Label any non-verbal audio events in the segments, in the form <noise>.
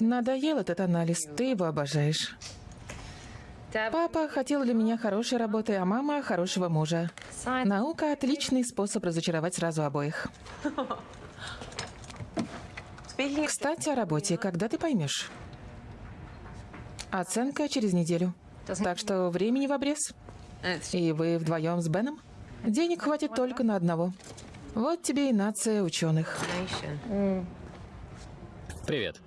Надоел этот анализ, ты его обожаешь. Папа хотел для меня хорошей работы, а мама хорошего мужа. Наука – отличный способ разочаровать сразу обоих. Кстати, о работе. Когда ты поймешь? Оценка через неделю. Так что времени в обрез. И вы вдвоем с Беном? Денег хватит только на одного. Вот тебе и нация ученых. Привет.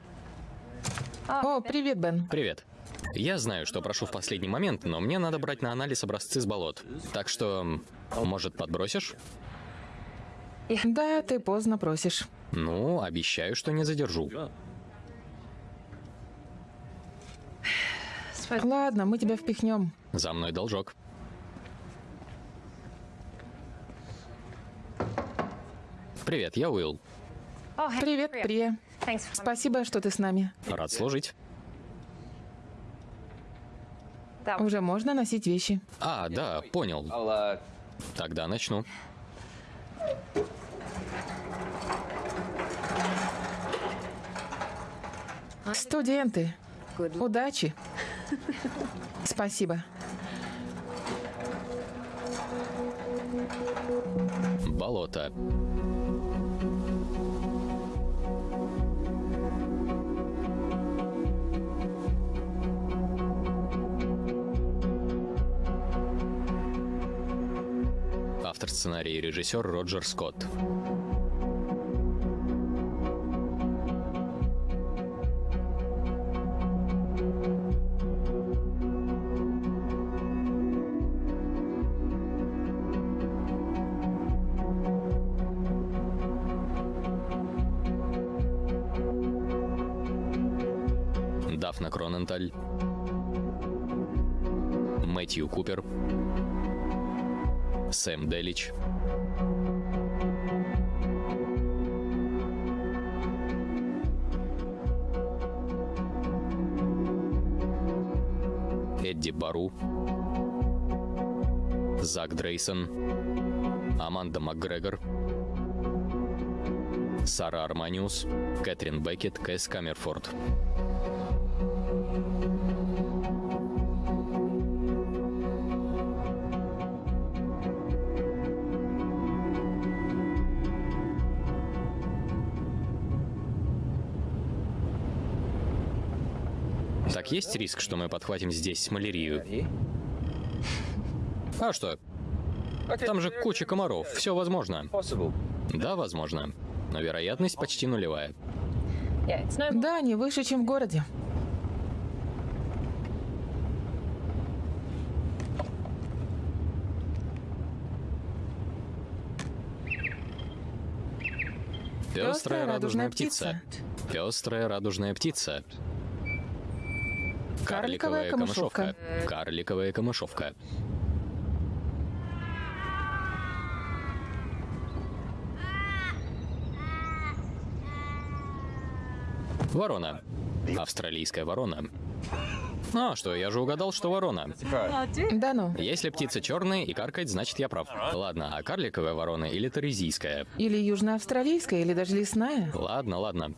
О, привет, Бен. Привет. Я знаю, что прошу в последний момент, но мне надо брать на анализ образцы с болот. Так что, может, подбросишь? Да, ты поздно просишь. Ну, обещаю, что не задержу. Ладно, мы тебя впихнем. За мной должок. Привет, я Уилл. Привет, Прия. Спасибо, что ты с нами. Рад служить. Уже можно носить вещи. А, да, понял. Тогда начну. Студенты, удачи. Спасибо. Болото. Автор сценария и режиссер Роджер Скотт. Дафна Кроненталь. Мэтью Купер. Сэм Делич. Эдди Бару. Зак Дрейсон. Аманда МакГрегор. Сара Арманиус. Кэтрин Беккет. Кэс Камерфорд. Есть риск, что мы подхватим здесь малярию? А что? Там же куча комаров, все возможно. Да, возможно. Но вероятность почти нулевая. Да, не выше, чем в городе. Пестрая радужная птица. Пестрая радужная птица. Карликовая камышовка. Карликовая камышовка. Ворона. Австралийская ворона. А, что, я же угадал, что ворона. Да ну. Если птица черная и каркает, значит я прав. Ладно, а карликовая ворона или торезийская? Или южноавстралийская, или даже лесная. Ладно, ладно.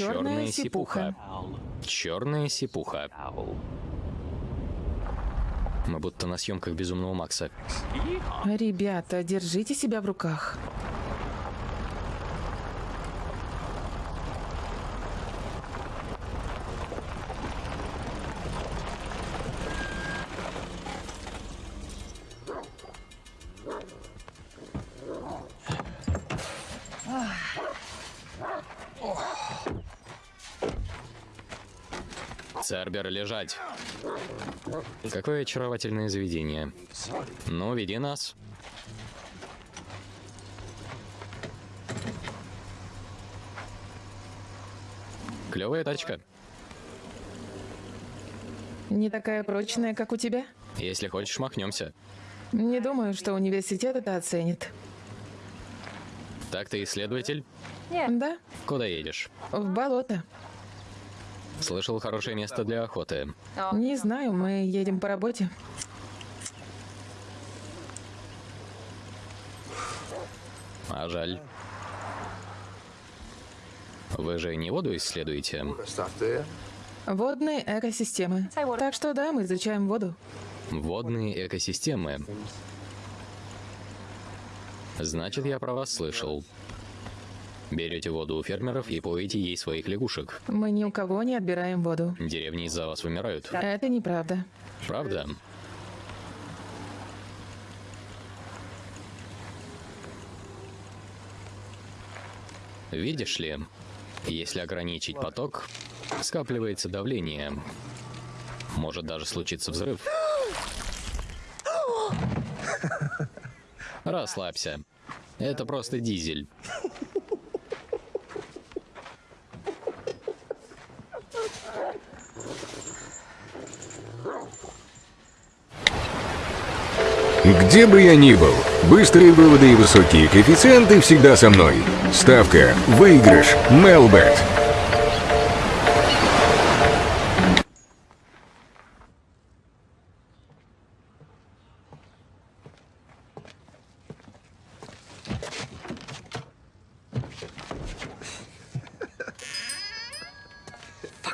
Черная сипуха. Черная сипуха. Мы будто на съемках Безумного Макса. Ребята, держите себя в руках. Цербер, лежать. Какое очаровательное заведение. Ну, веди нас. Клевая тачка. Не такая прочная, как у тебя? Если хочешь, махнемся. Не думаю, что университет это оценит. Так ты исследователь? Да, Куда едешь? в болото. Слышал, хорошее место для охоты. Не знаю, мы едем по работе. А жаль. Вы же не воду исследуете? Водные экосистемы. Так что да, мы изучаем воду. Водные экосистемы. Значит, я про вас слышал. Берете воду у фермеров и поете ей своих лягушек. Мы ни у кого не отбираем воду. Деревни из-за вас вымирают. Это неправда. Правда? Видишь ли, если ограничить поток, скапливается давление. Может даже случиться взрыв. <gasps> Расслабься. Это просто дизель. Где бы я ни был, быстрые выводы и высокие коэффициенты всегда со мной. Ставка «Выигрыш» Мелбет.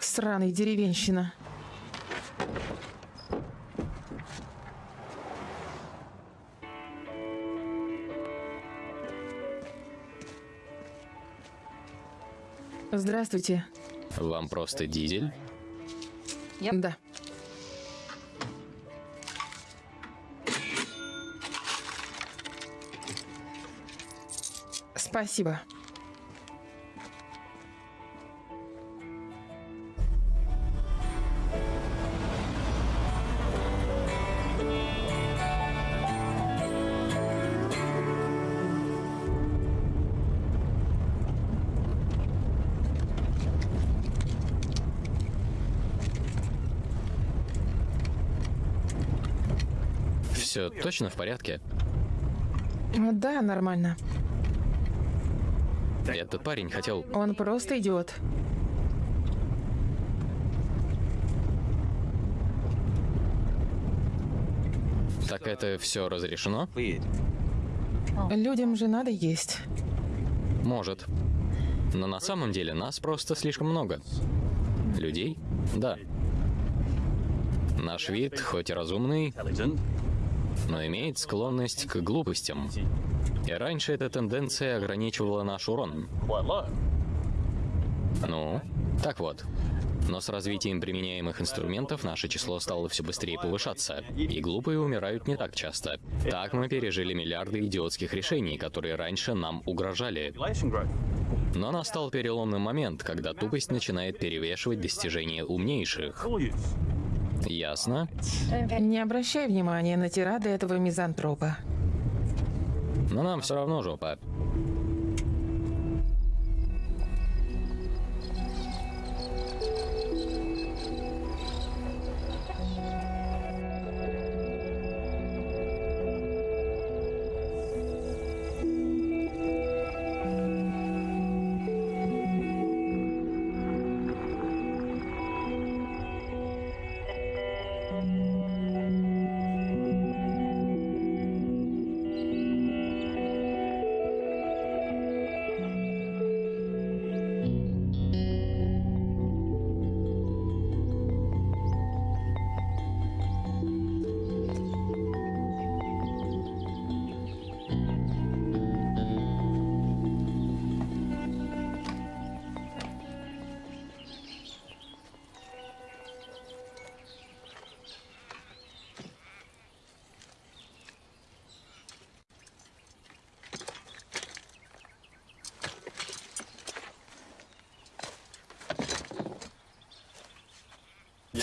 Сраный деревенщина. Здравствуйте. Вам просто дизель? Да. Спасибо. Точно в порядке? Да, нормально. Этот парень хотел... Он просто идиот. Так это все разрешено? Людям же надо есть. Может. Но на самом деле нас просто слишком много. Людей? Да. Наш вид, хоть и разумный, но имеет склонность к глупостям. И раньше эта тенденция ограничивала наш урон. Ну, так вот. Но с развитием применяемых инструментов наше число стало все быстрее повышаться, и глупые умирают не так часто. Так мы пережили миллиарды идиотских решений, которые раньше нам угрожали. Но настал переломный момент, когда тупость начинает перевешивать достижения умнейших. Ясно? Не обращай внимания на тирады этого мизантропа. Но нам все равно жопа.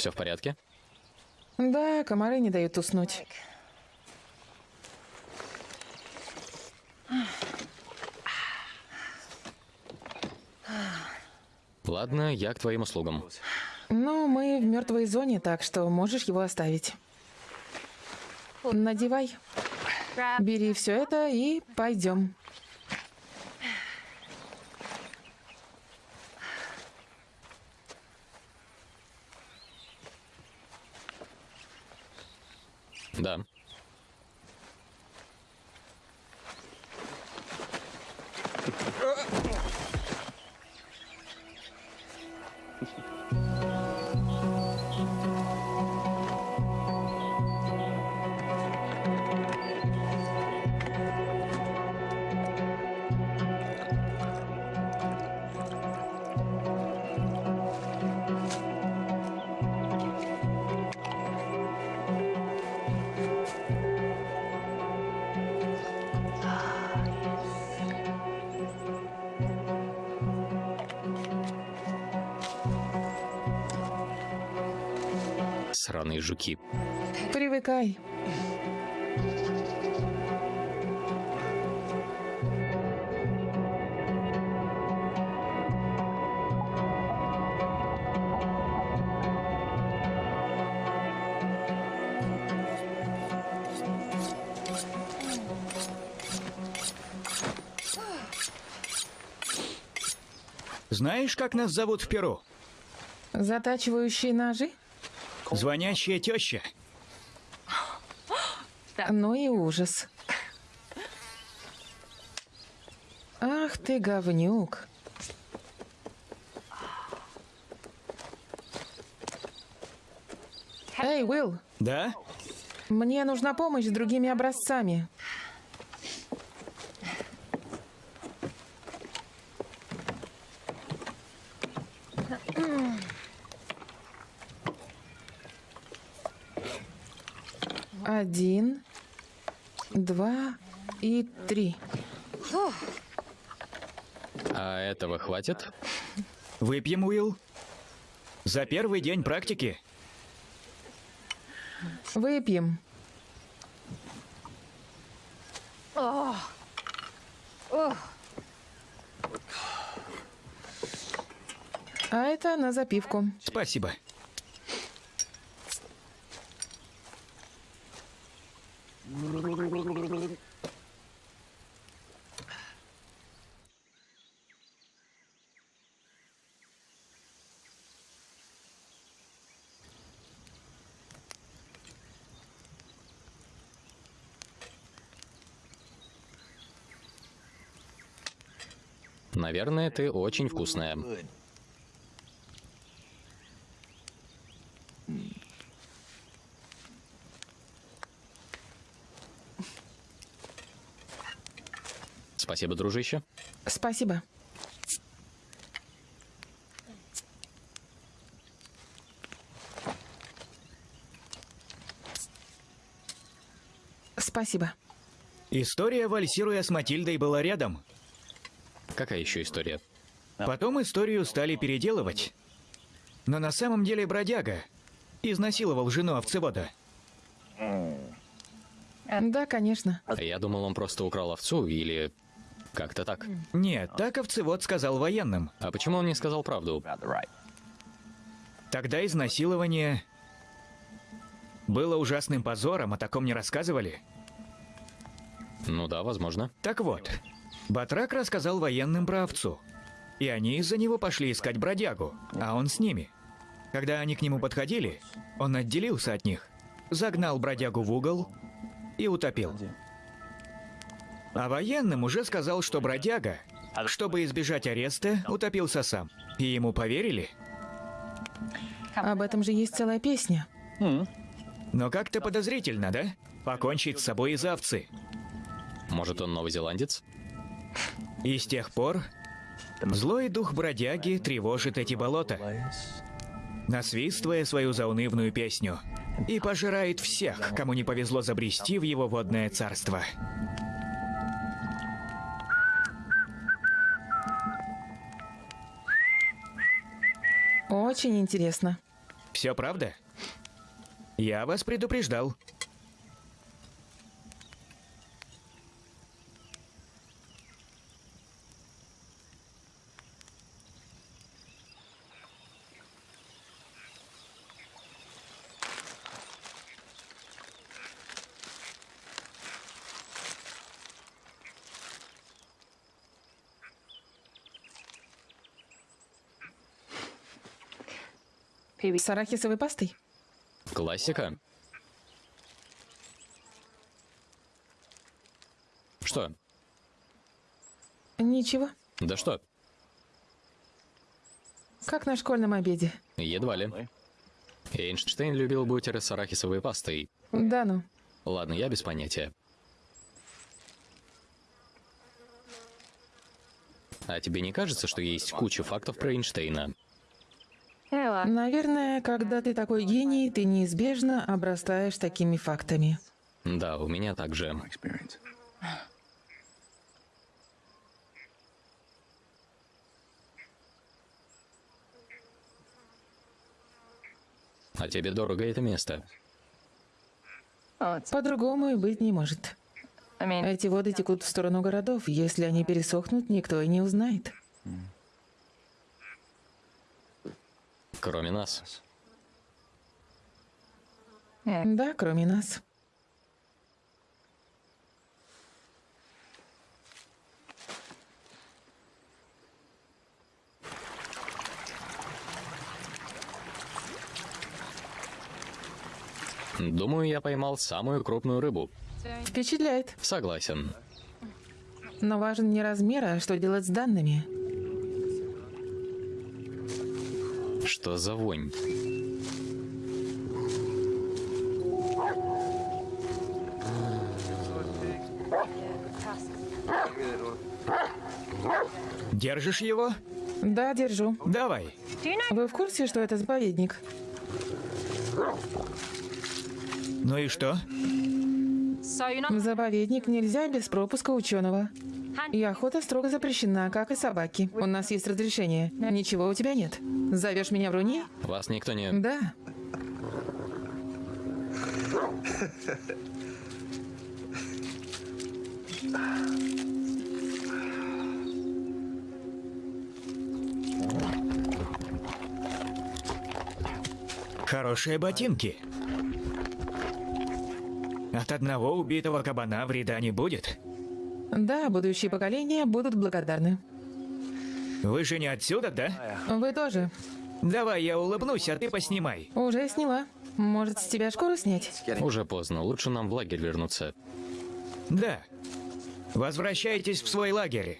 Все в порядке? Да, комары не дают уснуть. Ладно, я к твоим услугам. Ну, мы в мертвой зоне, так что можешь его оставить. Надевай. Бери все это и пойдем. Да. Сраные жуки. Привыкай. Знаешь, как нас зовут в Перу? Затачивающие ножи? Звонящая теща. Ну и ужас. Ах ты говнюк. Эй, Уилл, Да? мне нужна помощь с другими образцами. Один, два и три. А этого хватит? Выпьем, Уилл? За первый день практики? Выпьем. А это на запивку. Спасибо. Наверное, ты очень вкусная. Спасибо, дружище. Спасибо. Спасибо. История, вальсируя с Матильдой, была рядом. Какая еще история? Потом историю стали переделывать. Но на самом деле бродяга изнасиловал жену овцевода. Да, конечно. Я думал, он просто украл овцу или как-то так. Нет, так овцевод сказал военным. А почему он не сказал правду? Тогда изнасилование было ужасным позором, о таком не рассказывали. Ну да, возможно. Так вот, Батрак рассказал военным про овцу. И они из-за него пошли искать бродягу, а он с ними. Когда они к нему подходили, он отделился от них, загнал бродягу в угол и утопил. А военным уже сказал, что бродяга, чтобы избежать ареста, утопился сам. И ему поверили. Об этом же есть целая песня. Но как-то подозрительно, да? Покончить с собой из овцы. Может, он новозеландец? И с тех пор злой дух бродяги тревожит эти болота, насвистывая свою заунывную песню, и пожирает всех, кому не повезло забрести в его водное царство. Очень интересно. Все правда? Я вас предупреждал. С арахисовой пастой? Классика. Что? Ничего. Да что, Как на школьном обеде. едва ли. Эйнштейн любил бутеры с арахисовой пастой. Да ну. Ладно, я без понятия. А тебе не кажется, что есть куча фактов про Эйнштейна? Наверное, когда ты такой гений, ты неизбежно обрастаешь такими фактами. Да, у меня также. А тебе дорого это место? По-другому и быть не может. Эти воды текут в сторону городов. Если они пересохнут, никто и не узнает. Кроме нас. Да, кроме нас. Думаю, я поймал самую крупную рыбу. Впечатляет. Согласен. Но важен не размер, а что делать с данными. Что за вонь? Держишь его? Да, держу. Давай. Вы в курсе, что это заповедник? Ну и что? В заповедник нельзя без пропуска ученого. И охота строго запрещена, как и собаки. У нас есть разрешение. Ничего у тебя нет. Зовешь меня в руни? Вас никто не... Да. Хорошие ботинки. От одного убитого кабана вреда не будет. Да, будущие поколения будут благодарны. Вы же не отсюда, да? Вы тоже. Давай я улыбнусь, а ты поснимай. Уже сняла. Может, с тебя шкуру снять? Уже поздно, лучше нам в лагерь вернуться. Да. Возвращайтесь в свой лагерь.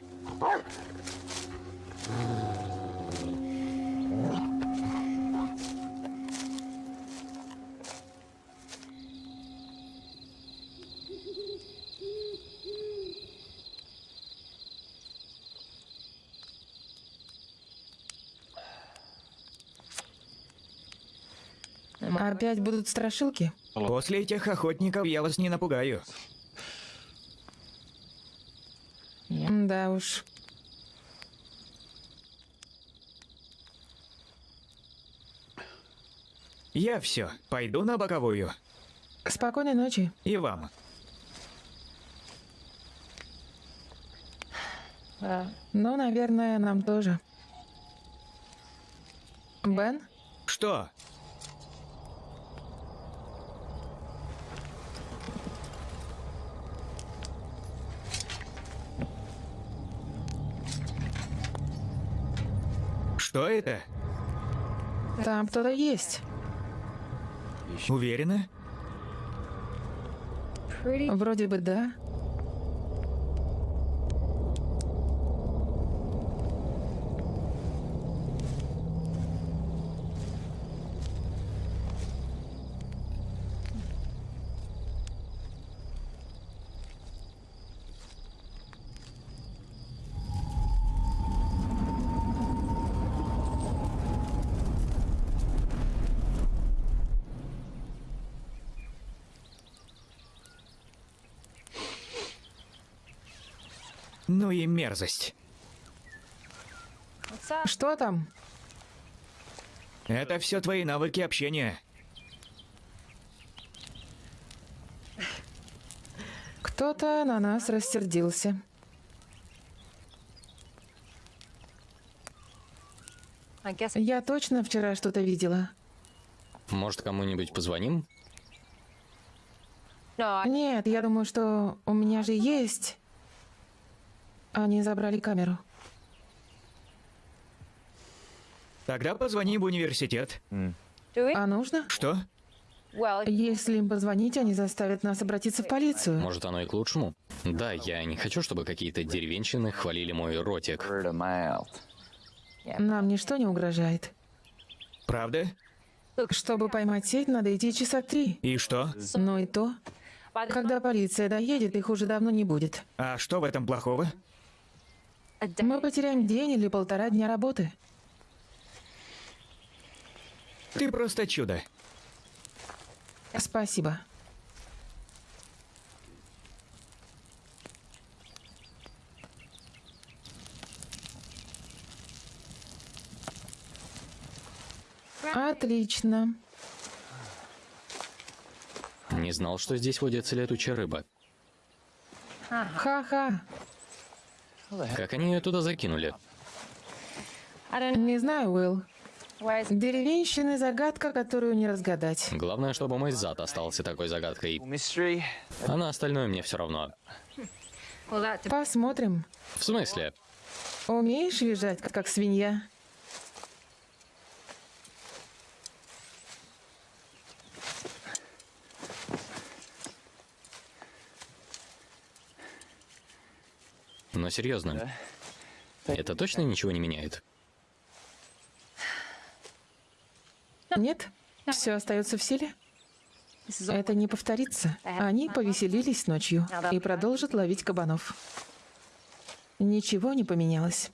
Опять будут страшилки? После этих охотников я вас не напугаю. Да уж. Я все, пойду на боковую. Спокойной ночи. И вам. Ну, наверное, нам тоже. Бен? Что? Что это? Там кто-то есть. Уверена? Вроде бы да. Ну и мерзость. Что там? Это все твои навыки общения. Кто-то на нас рассердился. Я точно вчера что-то видела. Может, кому-нибудь позвоним? Нет, я думаю, что у меня же есть. Они забрали камеру. Тогда позвони в университет. А нужно? Что? Если им позвонить, они заставят нас обратиться в полицию. Может, оно и к лучшему? Да, я не хочу, чтобы какие-то деревенщины хвалили мой ротик. Нам ничто не угрожает. Правда? Чтобы поймать сеть, надо идти часа три. И что? Но и то, когда полиция доедет, их уже давно не будет. А что в этом плохого? Мы потеряем день или полтора дня работы. Ты просто чудо. Спасибо. Отлично. Не знал, что здесь водится летучая рыба. Ха-ха. Как они ее туда закинули? Не знаю, Уилл. Деревенщины — загадка, которую не разгадать. Главное, чтобы мой зад остался такой загадкой. А на остальное мне все равно. Посмотрим. В смысле? Умеешь визжать, как свинья? Но серьезно. Это точно ничего не меняет? Нет? Все остается в силе? Это не повторится. Они повеселились ночью и продолжат ловить кабанов. Ничего не поменялось.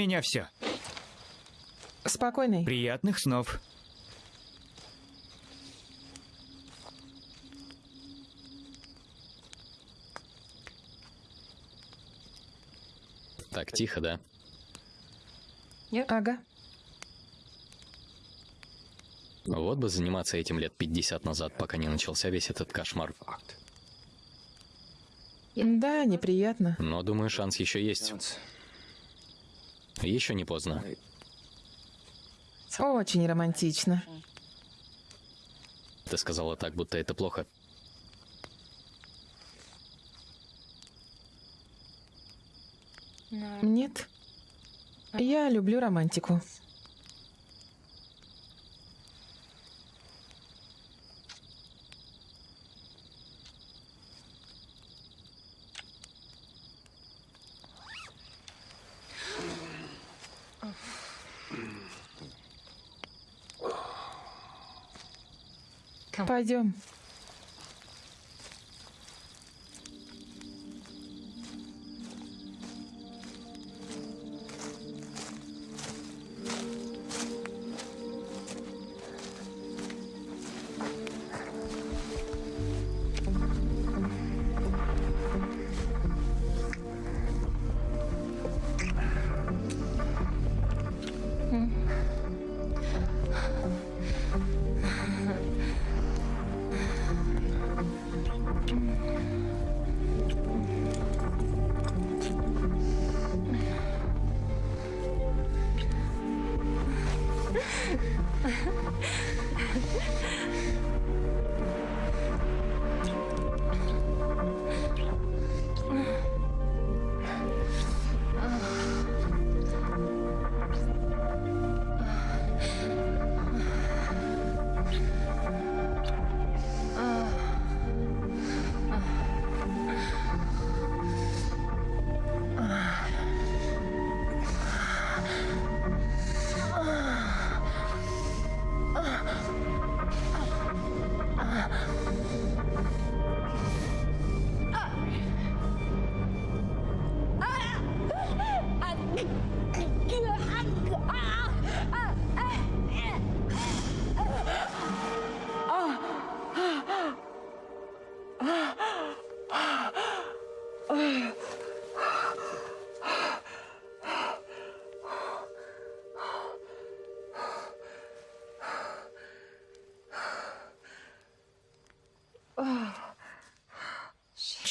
Меня все. Спокойный. Приятных снов. Так тихо, да? Ага. Вот бы заниматься этим лет 50 назад, пока не начался весь этот кошмар. Да, неприятно. Но думаю, шанс еще есть. Еще не поздно. Очень романтично. Ты сказала так, будто это плохо. Нет. Я люблю романтику. Пойдем.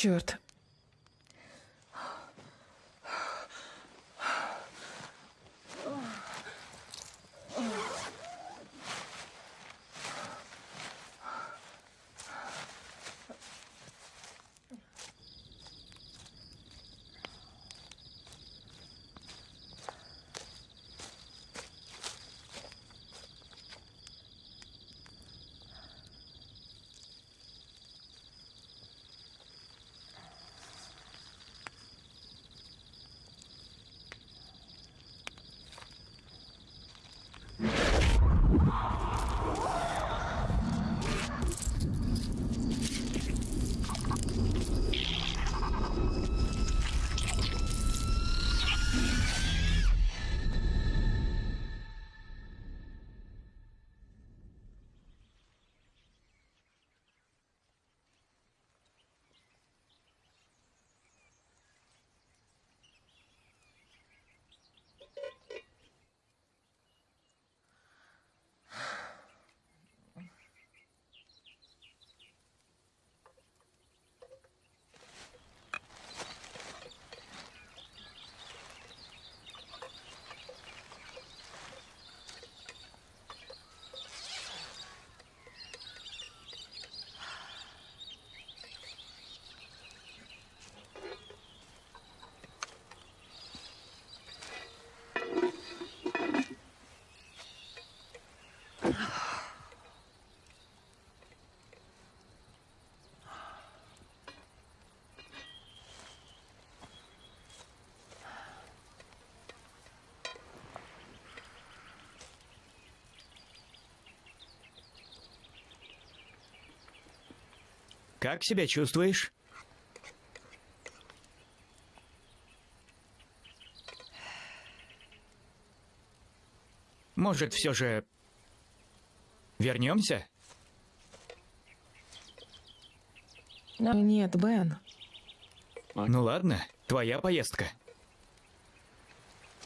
Черт. Как себя чувствуешь? Может, все же вернемся? Нет, Бен. Ну ладно, твоя поездка.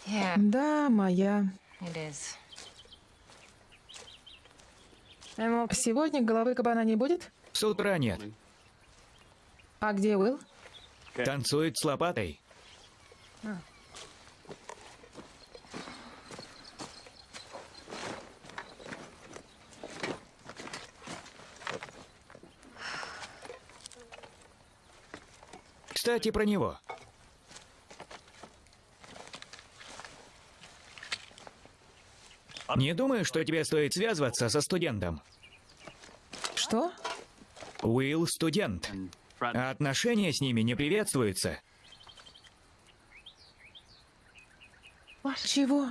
Yeah, Да, моя. Сегодня головы кабана не будет? С утра нет. А где Уилл? Танцует с лопатой. Кстати, про него. Не думаю, что тебе стоит связываться со студентом. Что? Уилл студент. А отношения с ними не приветствуются. Чего?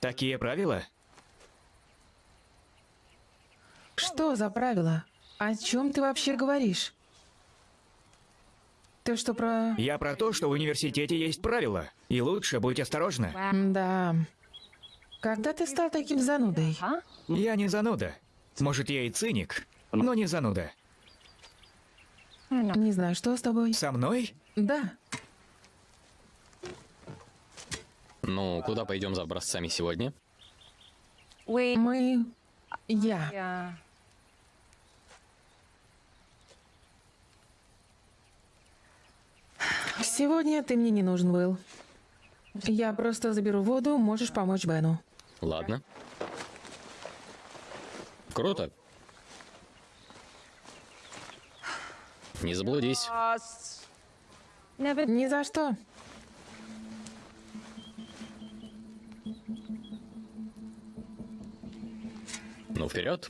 Такие правила? Что за правила? О чем ты вообще говоришь? Ты что про... Я про то, что в университете есть правила. И лучше будь осторожна. Да. Когда ты стал таким занудой? Я не зануда. Может, я и циник, но не зануда. Не знаю, что с тобой. Со мной? Да. Ну, куда пойдем за образцами сегодня? Мы... Я. Сегодня ты мне не нужен был. Я просто заберу воду, можешь помочь Бену. Ладно. Круто. Не заблудись. Ни за что. Ну, вперед.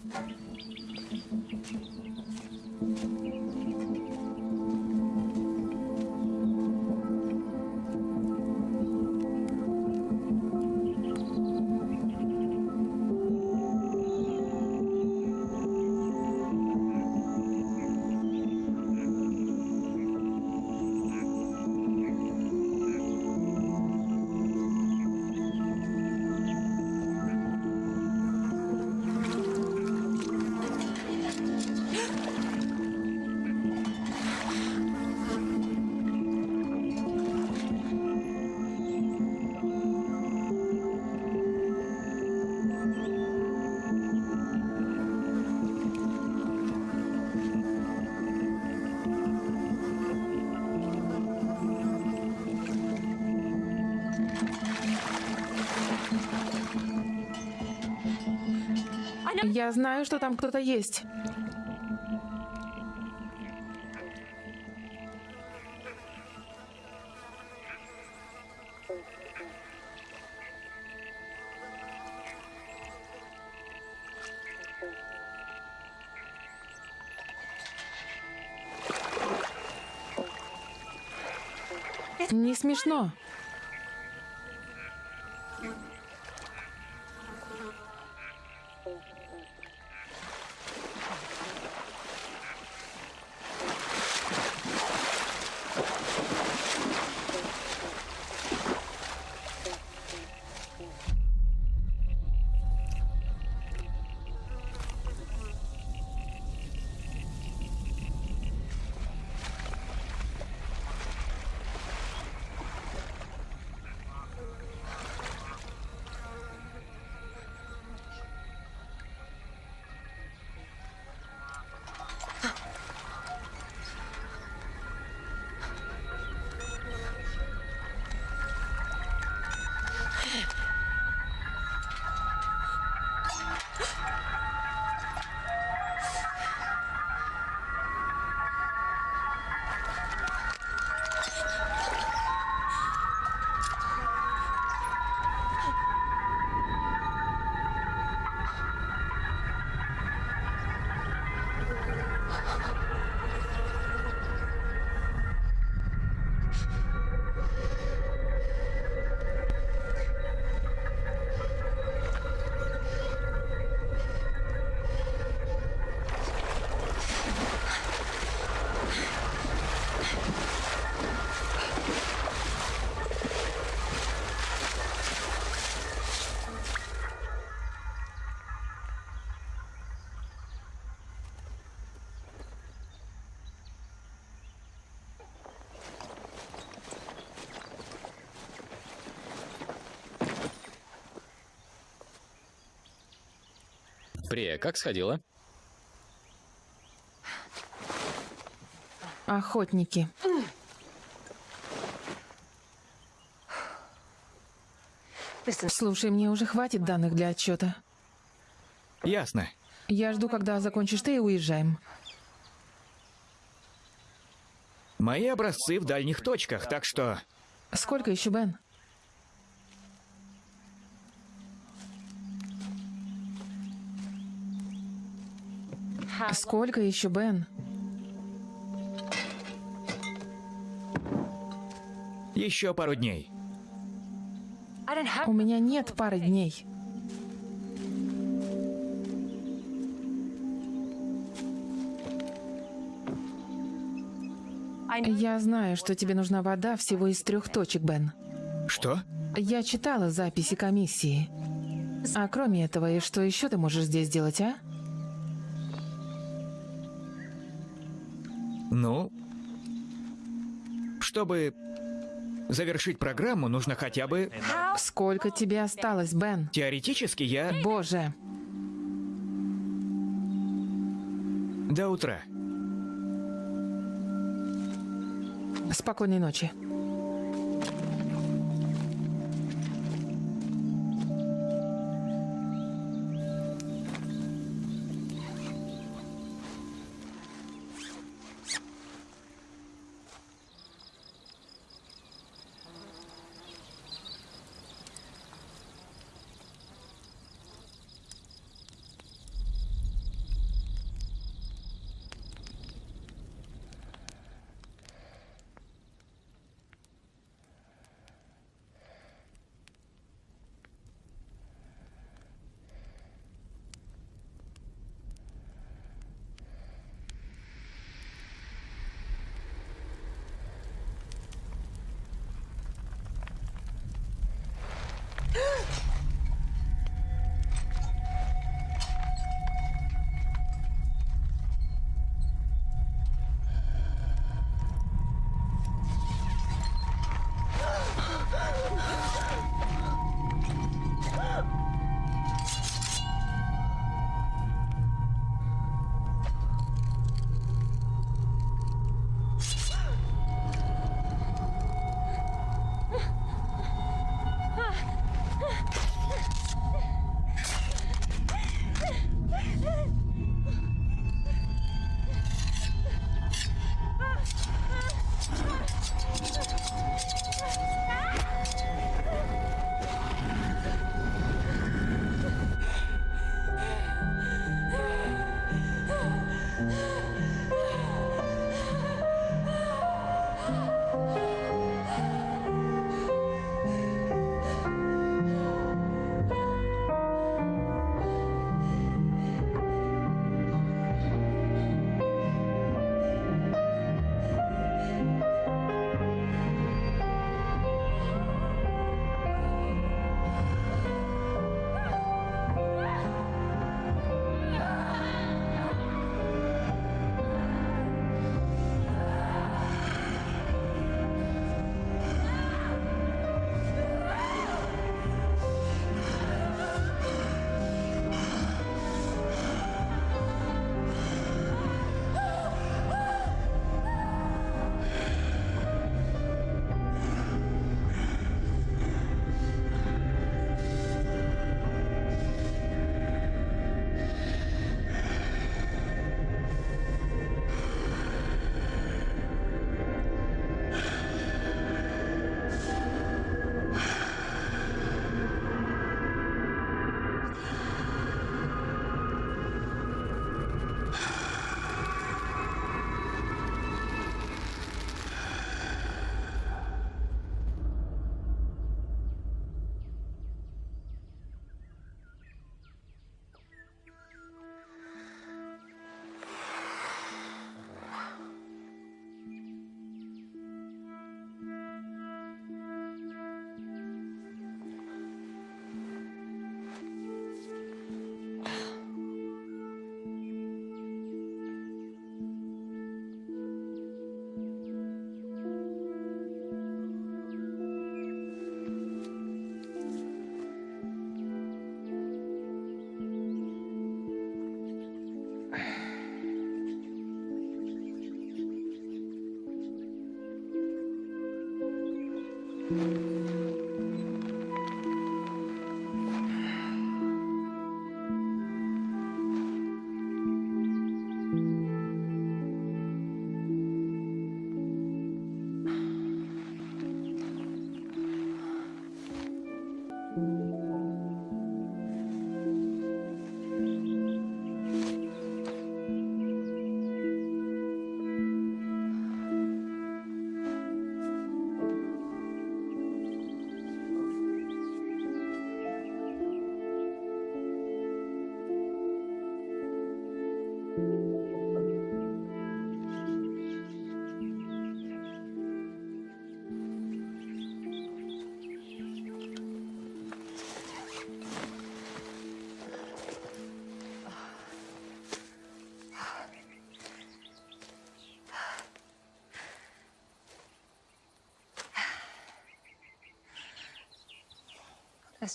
Я знаю, что там кто-то есть. Не смешно. Прия, как сходила? Охотники. Слушай, мне уже хватит данных для отчета. Ясно. Я жду, когда закончишь ты и уезжаем. Мои образцы в дальних точках, так что... Сколько еще, Бен? Сколько еще, Бен? Еще пару дней. У меня нет пары дней. Я знаю, что тебе нужна вода всего из трех точек, Бен. Что? Я читала записи комиссии. А кроме этого, и что еще ты можешь здесь делать, а? Ну... Чтобы завершить программу, нужно хотя бы... Сколько тебе осталось, Бен? Теоретически я... Боже, До утра. спокойной ночи.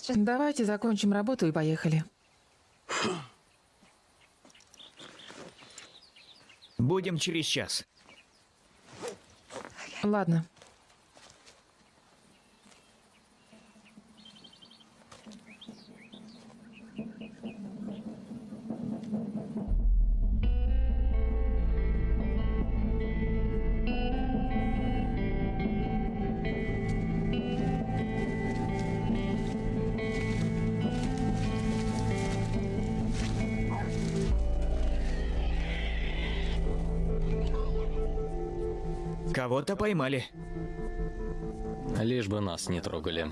Давайте закончим работу и поехали. Будем через час. Ладно. Кого-то поймали. Лишь бы нас не трогали.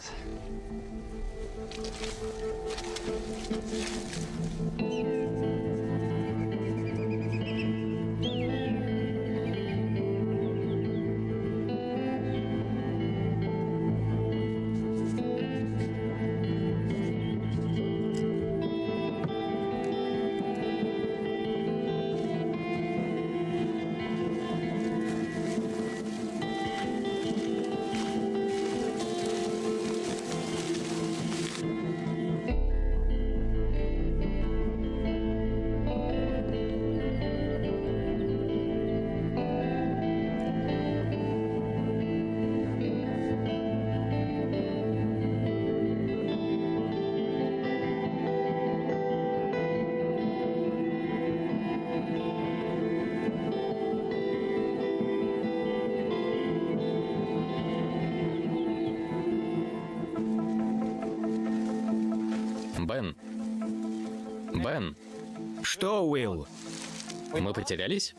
Потерялись?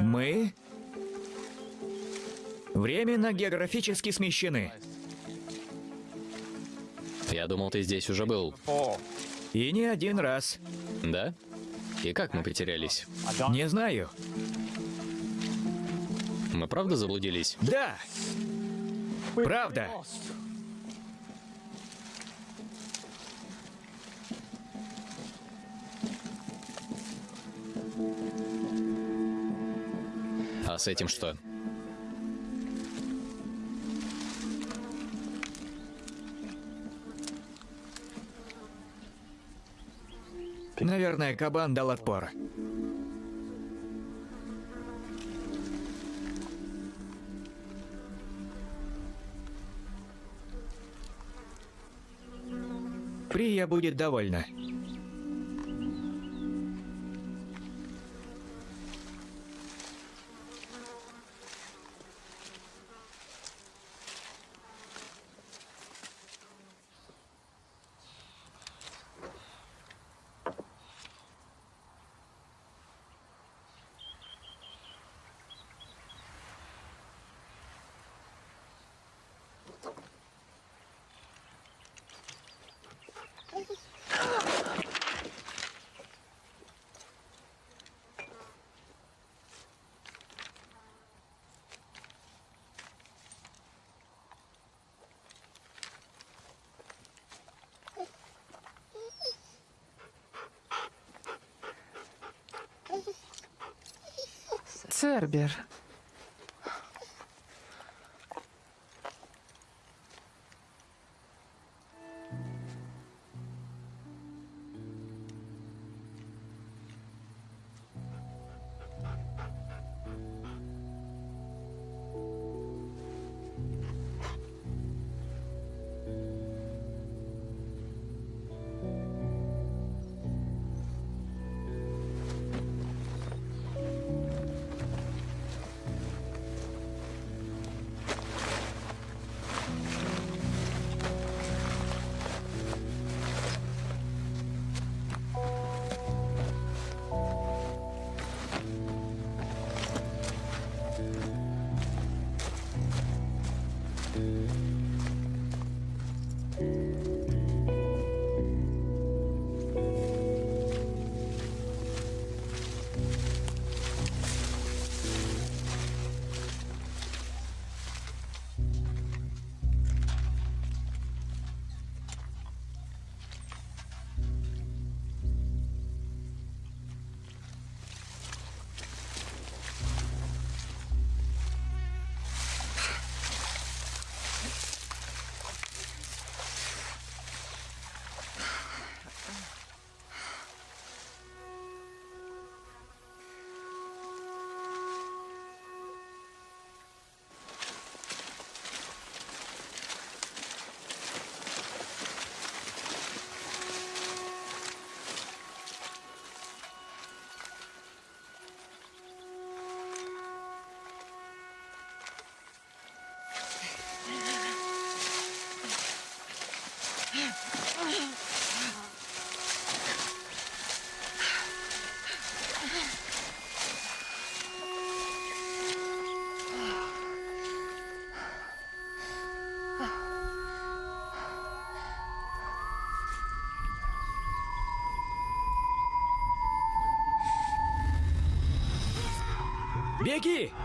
Мы? Временно географически смещены. Я думал, ты здесь уже был. И не один раз. Да? И как мы потерялись? Не знаю. Мы правда заблудились? Да! Правда. А с этим что? Наверное, кабан дал отпор. Прия будет довольна. Цербер. Беги! Куда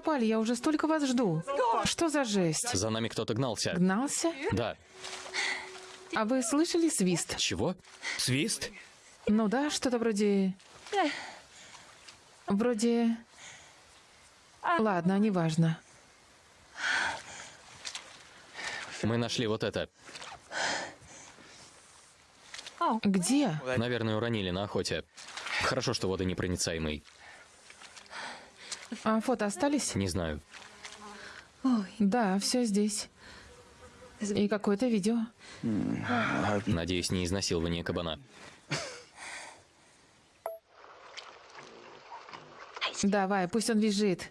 пропали? Я уже столько вас жду. Что за жесть? За нами кто-то гнался. Гнался? Да. А вы слышали свист? Чего? Свист? Ну да, что-то вроде... Вроде... Ладно, неважно. Мы нашли вот это. Где? Наверное, уронили на охоте. Хорошо, что водонепроницаемый. А фото остались? Не знаю. Да, все здесь. И какое-то видео. Надеюсь, не изнасилование кабана. Давай, пусть он визжит.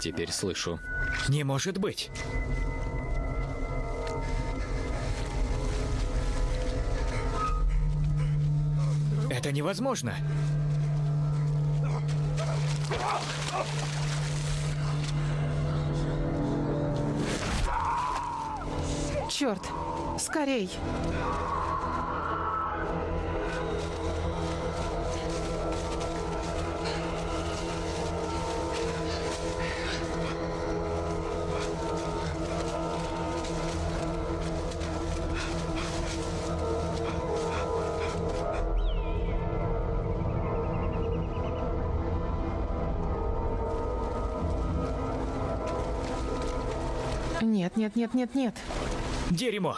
Теперь слышу. Не может быть. Это невозможно. Черт! Скорей! Нет, нет, нет, нет. Дерьмо.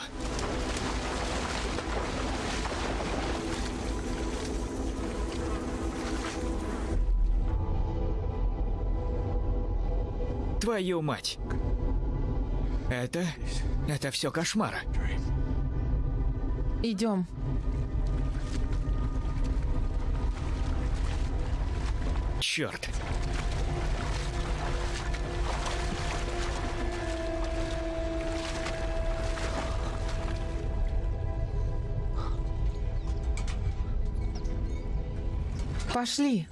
Твою мать. Это... Это все кошмар. Идем. Черт. Пошли.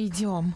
Идем.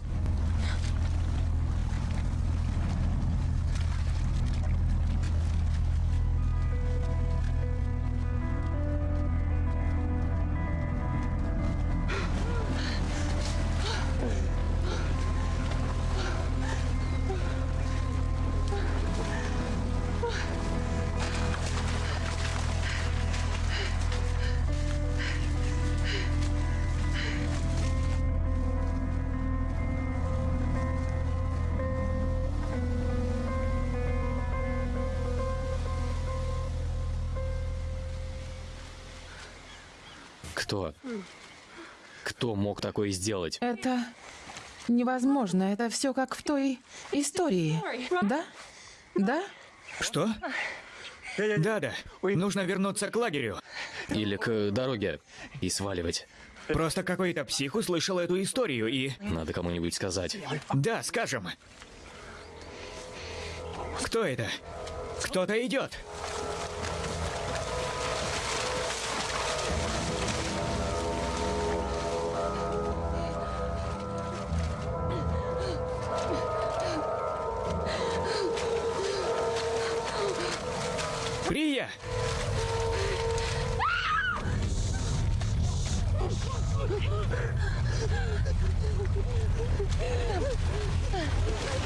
Мог такое сделать? Это невозможно. Это все как в той истории. Да? Да? Что? Да-да. Нужно вернуться к лагерю. Или к дороге и сваливать? Просто какой-то псих услышал эту историю и... Надо кому-нибудь сказать. Да, скажем. Кто это? Кто-то идет.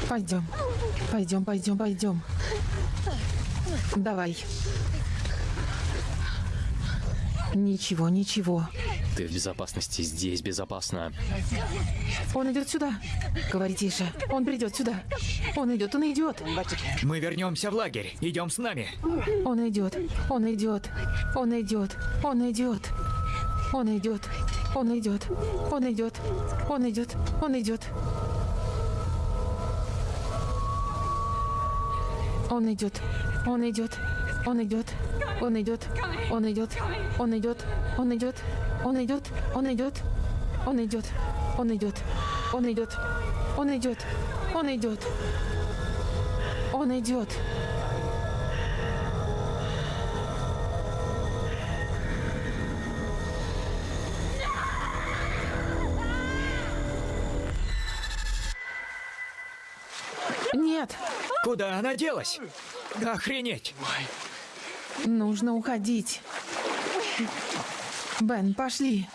Пойдем. Пойдем, пойдем, пойдем. Давай. Ничего, ничего. Ты в безопасности, здесь безопасно. Он идет сюда. Говори тише. Он придет сюда. Он идет, он идет. Мы вернемся в лагерь. Идем с нами. Он идет, он идет, он идет, он идет. Он идет, он идет, он идет, он идет, он идет. Он идет. Он идет. Он идет. Он идет. Он идет. Он идет. Он идет. Он идет. Он идет. Он идет. Он идет. Он идет. Он идет. Он идет. Он идет. Нет, Куда она делась? Охренеть! нужно уходить. Бен, пошли.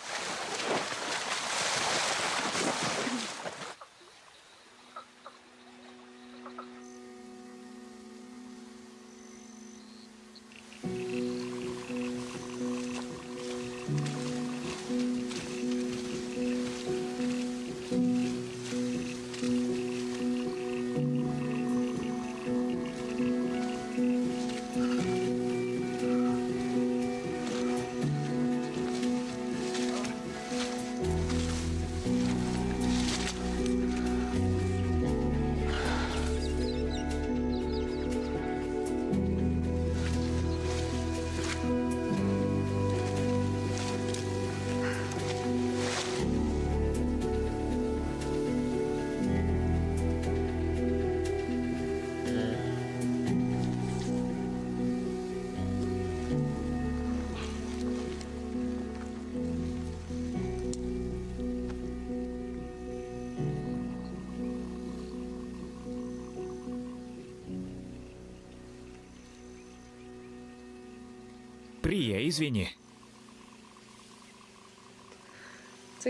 Извини.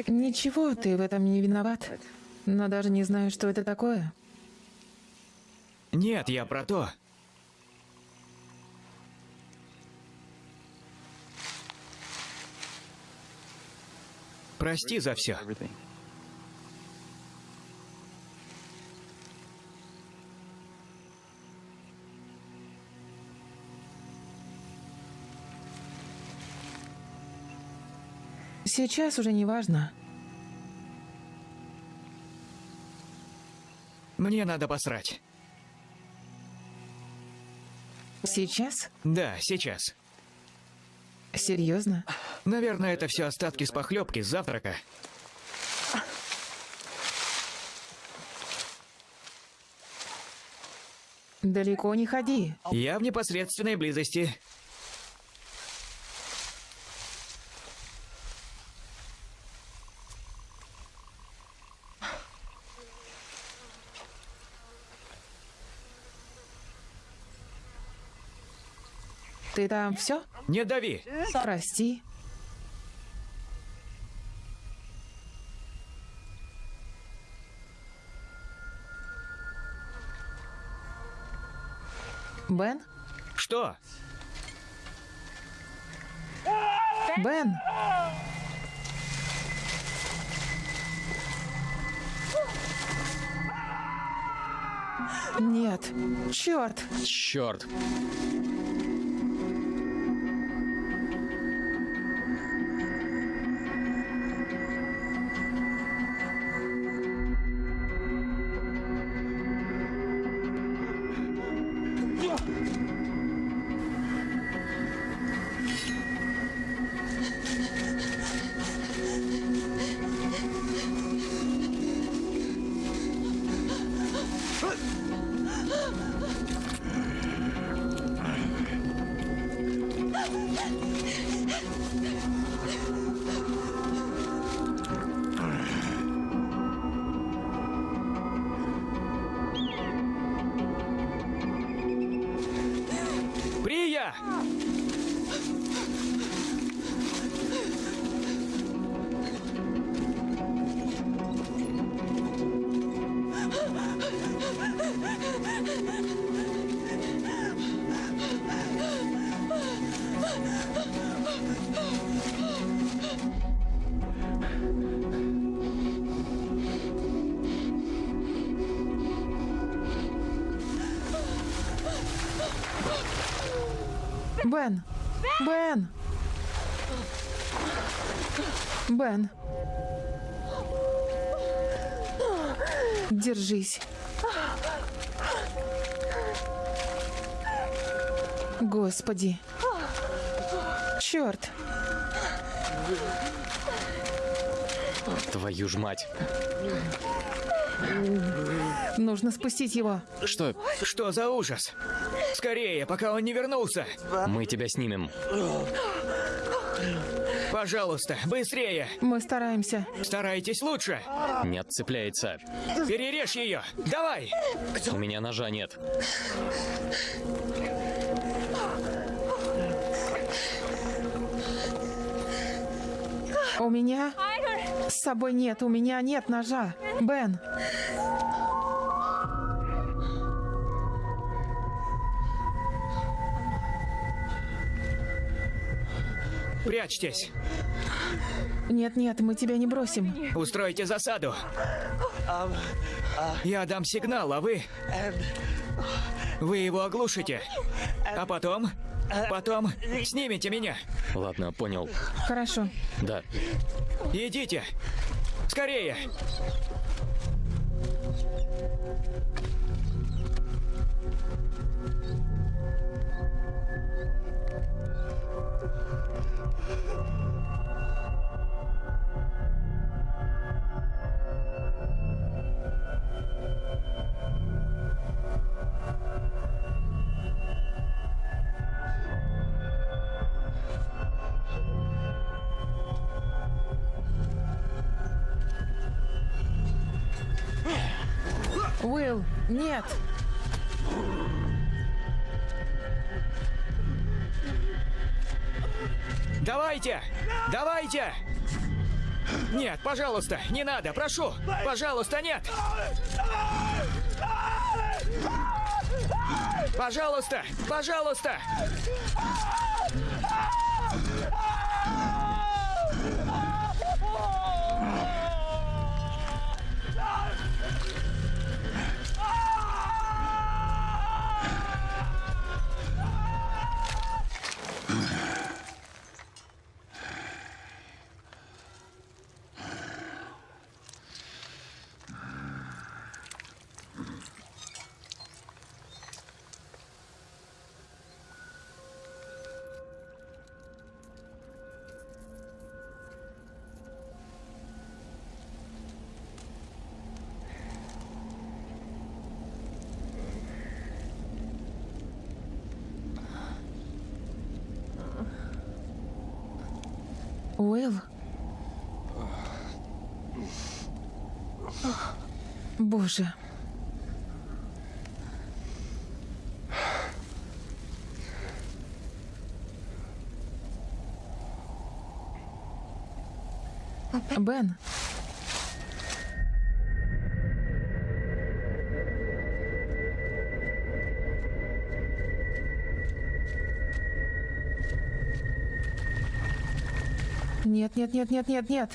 Ничего, ты в этом не виноват. Но даже не знаю, что это такое. Нет, я про то. Прости за все. Сейчас уже не важно. Мне надо посрать. Сейчас? Да, сейчас. Серьезно? Наверное, это все остатки с похлебки с завтрака. Далеко не ходи. Я в непосредственной близости. Ты там все? Не дави. Прости. Бен? Что? Бен! Нет. Черт. Черт! Господи. Черт. Твою ж мать. Нужно спустить его. Что? Что за ужас? Скорее, пока он не вернулся! Мы тебя снимем. Пожалуйста, быстрее! Мы стараемся. Старайтесь лучше! Не отцепляется. Перережь ее! Давай! У меня ножа нет. У меня с собой нет, у меня нет ножа. Бен, Прячьтесь! нет-нет, мы тебя не бросим. Устройте засаду! Я дам сигнал, а вы... Вы его оглушите. А потом... Потом снимете меня. Ладно, понял. Хорошо. Да. Идите! Скорее! Нет. Давайте! Давайте! Нет, пожалуйста, не надо, прошу! Пожалуйста, нет! Пожалуйста! Пожалуйста! Уилл. Боже. Бен. Нет, нет, нет, нет, нет,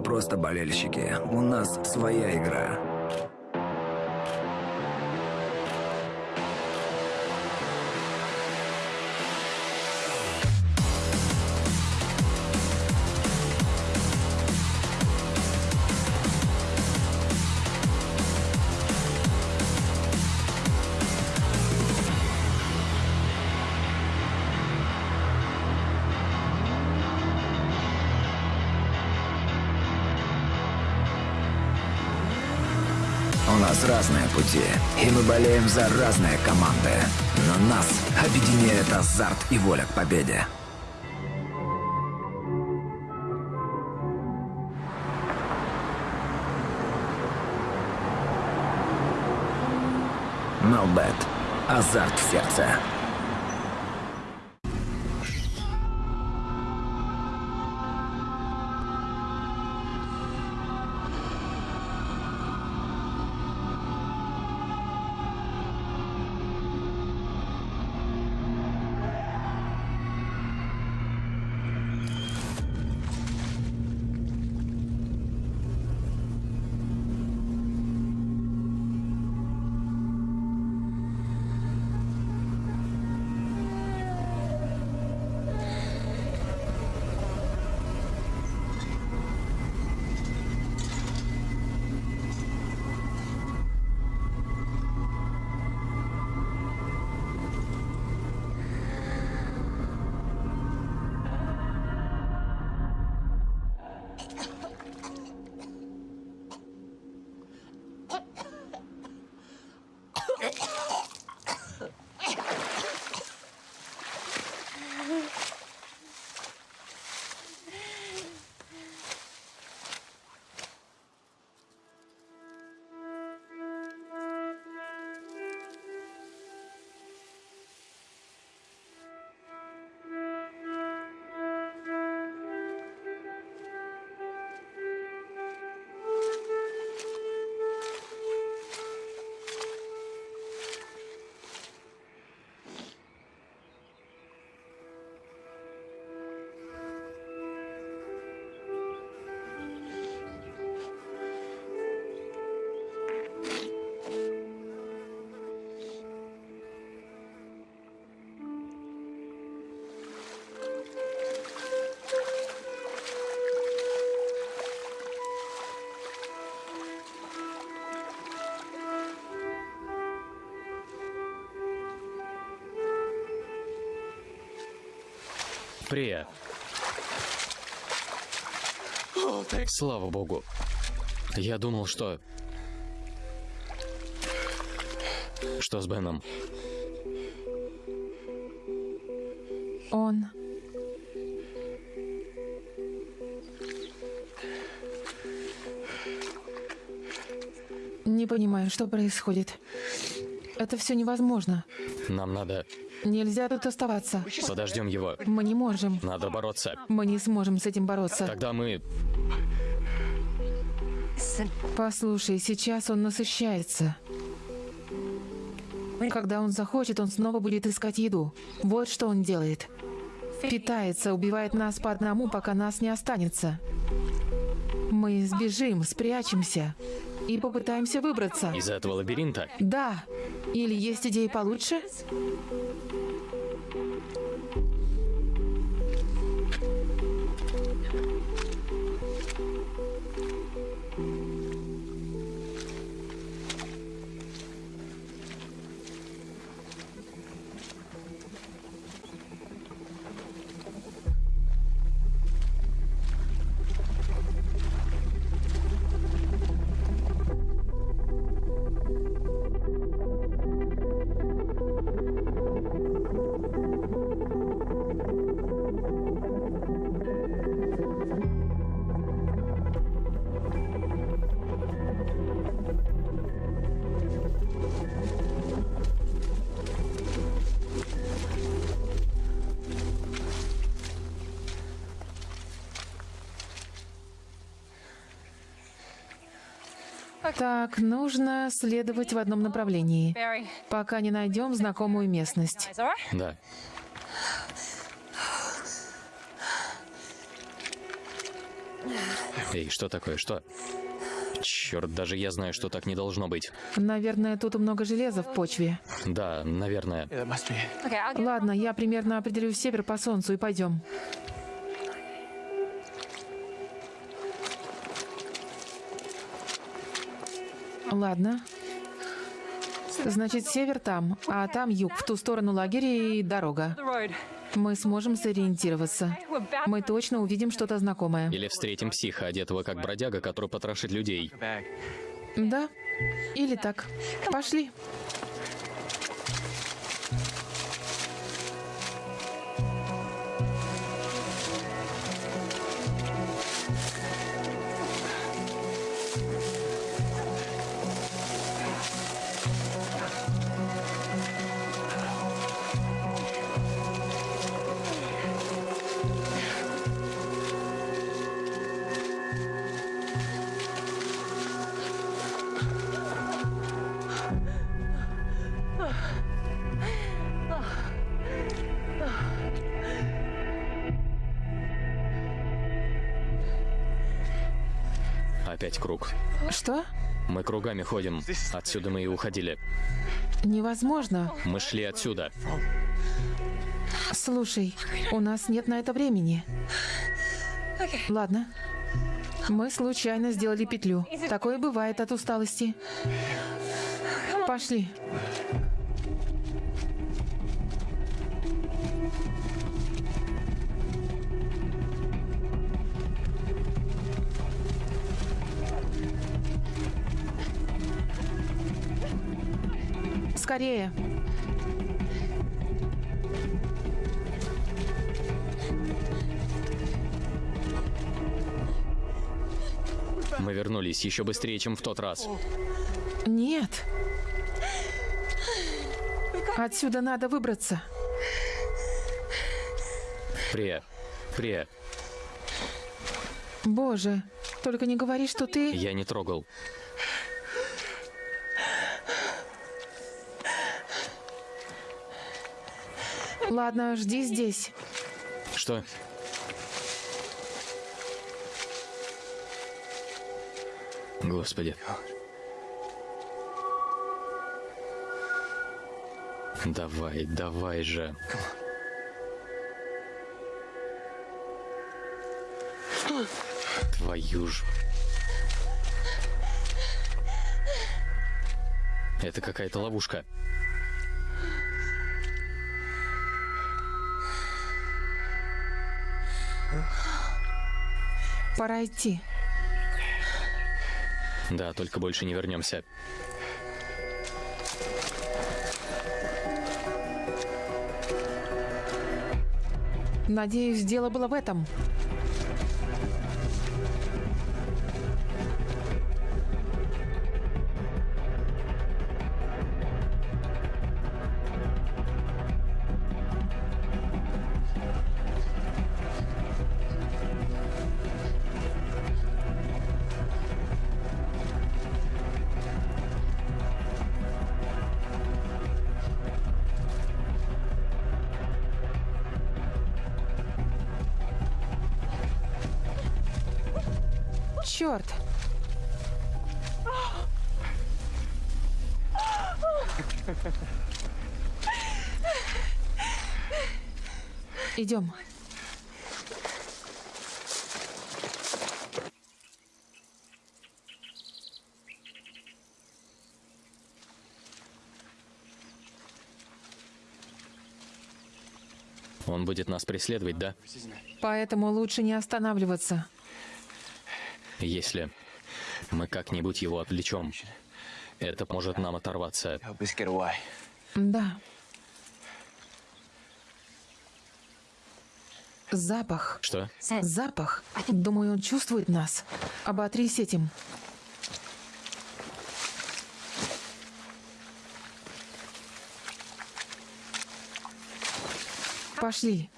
просто болельщики, у нас своя игра. Болеем за разные команды. Но нас объединяет азарт и воля к победе. Мелбет. Азарт в сердце. Прия. Слава богу. Я думал, что... Что с Беном? Он... Не понимаю, что происходит. Это все невозможно. Нам надо... Нельзя тут оставаться. Подождем его. Мы не можем. Надо бороться. Мы не сможем с этим бороться. Тогда мы... Послушай, сейчас он насыщается. Когда он захочет, он снова будет искать еду. Вот что он делает. Питается, убивает нас по одному, пока нас не останется. Мы сбежим, спрячемся и попытаемся выбраться. Из этого лабиринта? Да. Или есть идеи получше? Так, нужно следовать в одном направлении, пока не найдем знакомую местность. Да. Эй, что такое, что? Черт, даже я знаю, что так не должно быть. Наверное, тут много железа в почве. Да, наверное. Ладно, я примерно определю север по солнцу и пойдем. Ладно. Значит, север там, а там юг, в ту сторону лагеря и дорога. Мы сможем сориентироваться. Мы точно увидим что-то знакомое. Или встретим психа, одетого как бродяга, который потрошит людей. Да? Или так. Пошли. Мы кругами ходим. Отсюда мы и уходили. Невозможно. Мы шли отсюда. Слушай, у нас нет на это времени. Ладно. Мы случайно сделали петлю. Такое бывает от усталости. Пошли. Скорее. Мы вернулись еще быстрее, чем в тот раз. Нет. Отсюда надо выбраться. Прия. Прия. Боже, только не говори, что ты... Я не трогал. Ладно, жди здесь. Что? Господи. Давай, давай же. Твою ж. Это какая-то ловушка. Пора идти. Да, только больше не вернемся. Надеюсь, дело было в этом. Идем. Он будет нас преследовать, да? Поэтому лучше не останавливаться. Если мы как-нибудь его отвлечем, это может нам оторваться. Да. Запах. Что? Запах. Думаю, он чувствует нас. Оботрись этим. Пошли.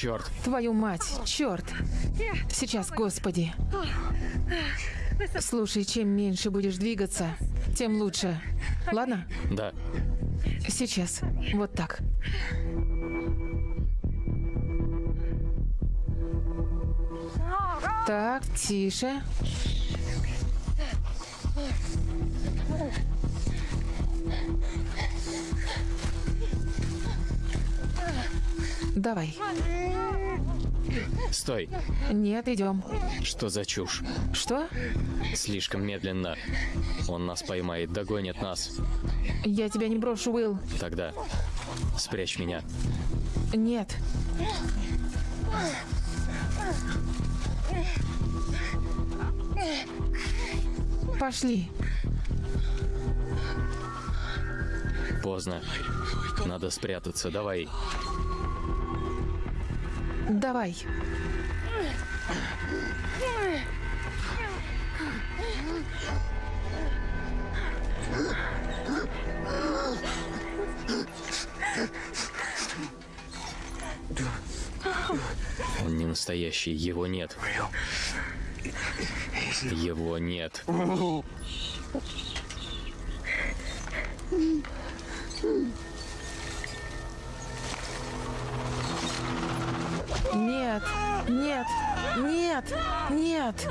Черт. Твою мать, черт. Сейчас, господи. Слушай, чем меньше будешь двигаться, тем лучше. Ладно? Да. Сейчас. Вот так. Так, тише. Давай. Стой. Нет, идем. Что за чушь? Что? Слишком медленно. Он нас поймает, догонит нас. Я тебя не брошу, Уилл. Тогда спрячь меня. Нет. Пошли. Поздно. Надо спрятаться. Давай. Давай. Он не настоящий. Его нет. Его нет. Нет. Нет.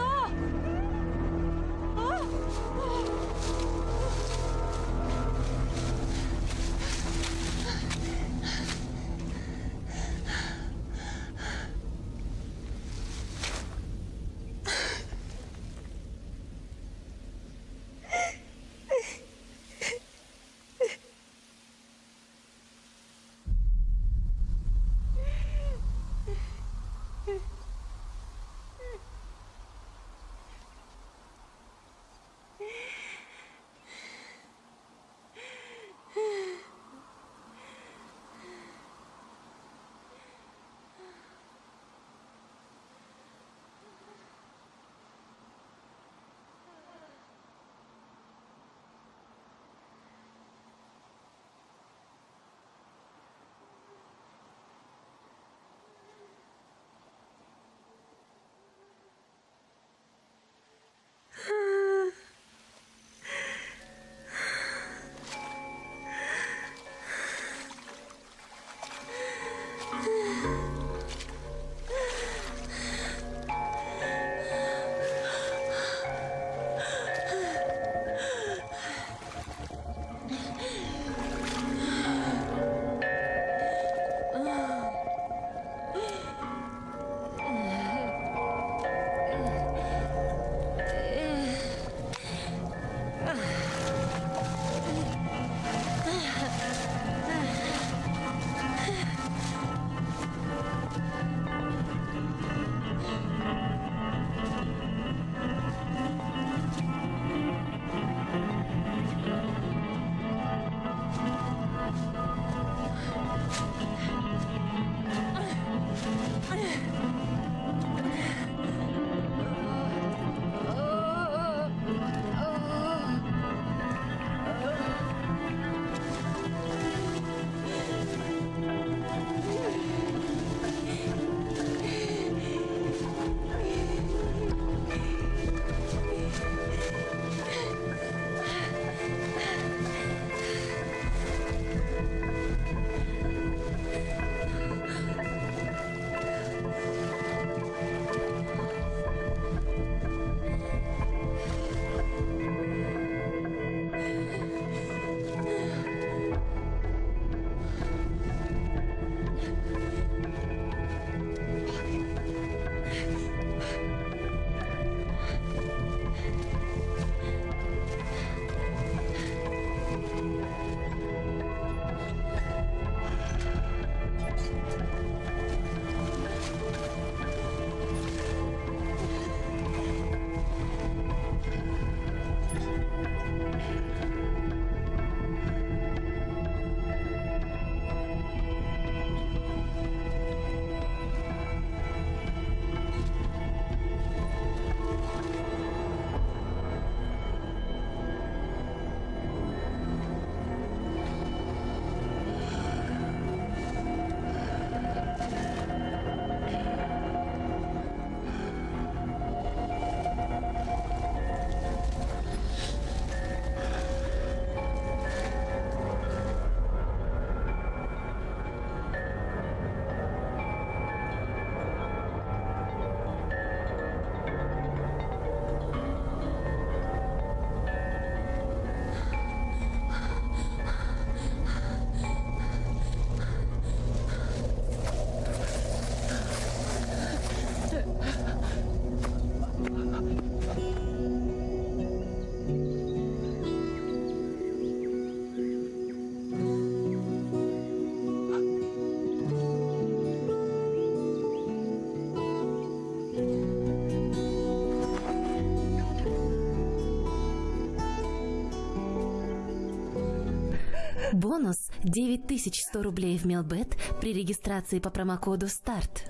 Бонус 9100 рублей в Мелбет при регистрации по промокоду СТАРТ.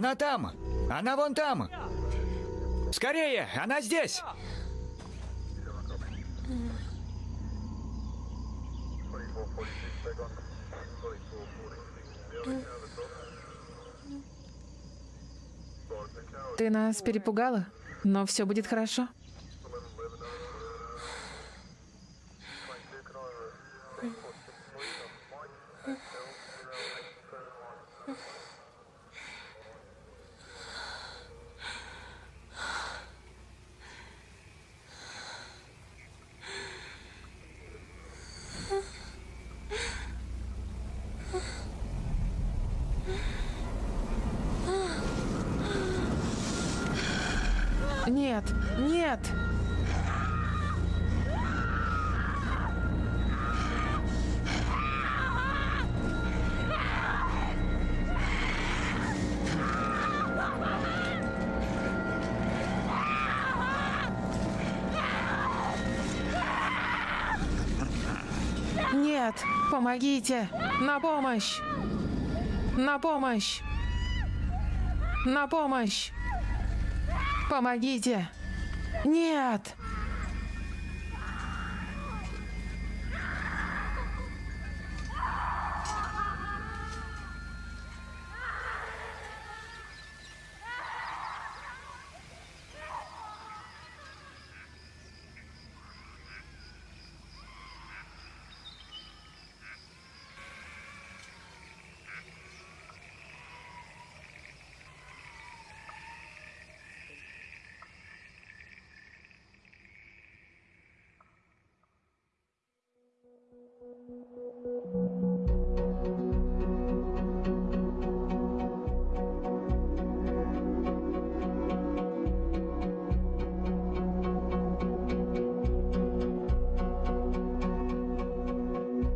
Она там! Она вон там! Скорее! Она здесь! Ты нас перепугала, но все будет хорошо. Нет, нет! Нет, помогите! На помощь! На помощь! На помощь! Помогите! Нет!